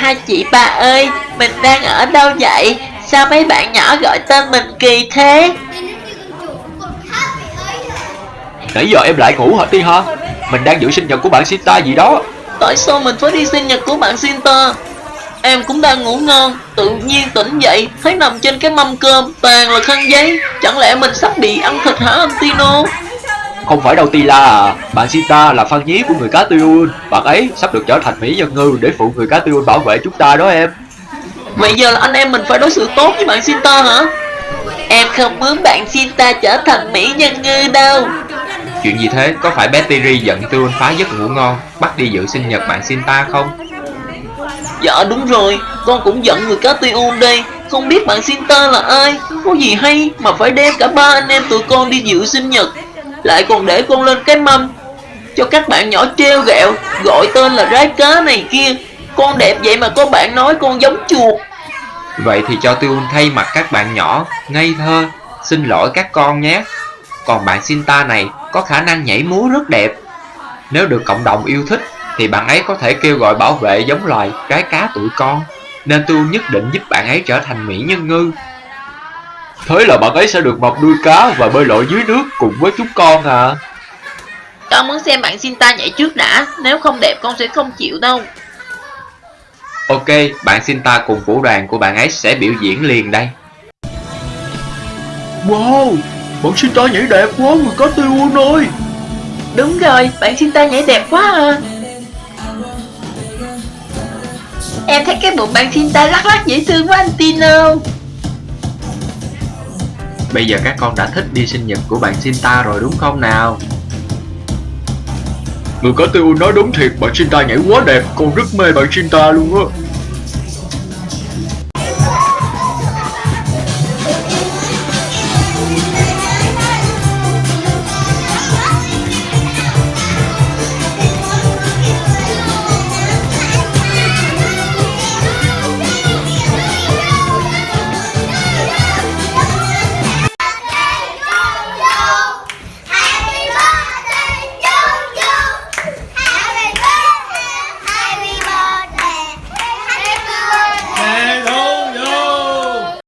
Hai chị ba ơi, mình đang ở đâu vậy? Sao mấy bạn nhỏ gọi tên mình kỳ thế? Nãy giờ em lại ngủ hả Ti hả? Mình đang giữ sinh nhật của bạn Sita gì đó Tại sao mình phải đi sinh nhật của bạn Sinta? Em cũng đang ngủ ngon, tự nhiên tỉnh dậy, thấy nằm trên cái mâm cơm, toàn là khăn giấy. Chẳng lẽ mình sắp bị ăn thịt hả anh Tino? Không phải đâu Tila à. Bạn Sita là fan nhí của người cá tiêu Bạn ấy sắp được trở thành mỹ nhân ngư Để phụ người cá tiêu bảo vệ chúng ta đó em. Vậy giờ là anh em mình phải đối xử tốt với bạn Sinta hả? Em không muốn bạn Sinta trở thành mỹ nhân ngư đâu. Chuyện gì thế? Có phải Tiri giận Tuyun phá giấc ngủ ngon Bắt đi dự sinh nhật bạn Sinta không? Dạ đúng rồi, con cũng giận người cá tiêu đây. Không biết bạn Sinta là ai? Có gì hay mà phải đem cả ba anh em tụi con đi dự sinh nhật lại còn để con lên cái mâm Cho các bạn nhỏ treo gẹo, Gọi tên là rái cá này kia. Con đẹp vậy mà có bạn nói con giống chuột. Vậy thì cho Tuyun thay mặt các bạn nhỏ, Ngây thơ, Xin lỗi các con nhé. Còn bạn Sinta này có khả năng nhảy múa rất đẹp. Nếu được cộng đồng yêu thích, Thì bạn ấy có thể kêu gọi bảo vệ giống loài rái cá tụi con. Nên tôi nhất định giúp bạn ấy trở thành mỹ nhân ngư. Thế là bạn ấy sẽ được mọc nuôi cá Và bơi lội dưới nước cùng với chúng con à? Con muốn xem bạn Sinta nhảy trước đã. Nếu không đẹp con sẽ không chịu đâu. Ok, bạn Sinta cùng vũ đoàn của bạn ấy sẽ biểu diễn liền đây. Wow Bạn Sita nhảy đẹp quá người cá tiêu ơi. Đúng rồi, bạn Sinta nhảy đẹp quá à. Em thấy cái bụng bạn Sinta lắc lắc dễ thương quá anh Tino Bây giờ các con đã thích đi sinh nhật của bạn Sinta rồi đúng không nào? Người có tiêu nói đúng thiệt, Bạn Sita nhảy quá đẹp Con rất mê bạn Sita luôn á